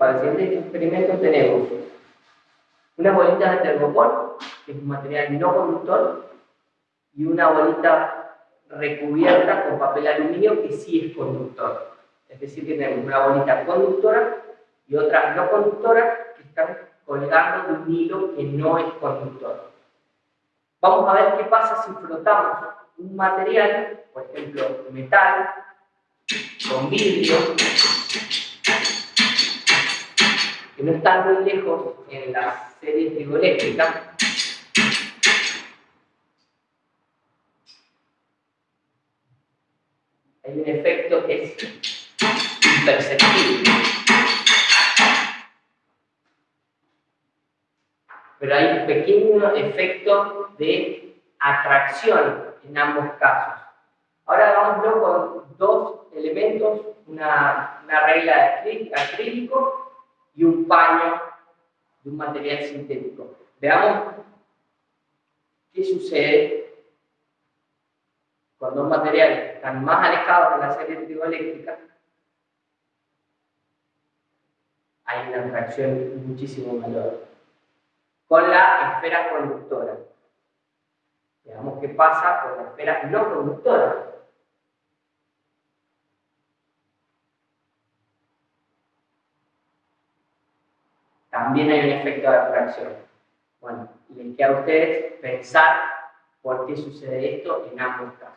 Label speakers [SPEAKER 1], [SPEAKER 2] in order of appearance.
[SPEAKER 1] Para el siguiente experimento tenemos una bolita de tergopol, que es un material no conductor, y una bolita recubierta con papel aluminio que sí es conductor. Es decir, que tenemos una bolita conductora y otra no conductora que están colgando de un hilo que no es conductor. Vamos a ver qué pasa si frotamos un material, por ejemplo, metal, con vidrio, están muy lejos en la serie trigoeléctrica, hay un efecto que es imperceptible. Pero hay un pequeño efecto de atracción en ambos casos. Ahora hagámoslo con dos elementos, una, una regla de acrílico y un paño de un material sintético. Veamos qué sucede cuando dos materiales están más alejados de la serie trigoeléctrica. Hay una atracción muchísimo mayor. Con la esfera conductora. Veamos qué pasa con la esfera no conductora. También hay un efecto de atracción. Bueno, les queda a ustedes pensar por qué sucede esto en ambos casos.